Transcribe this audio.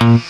Hey.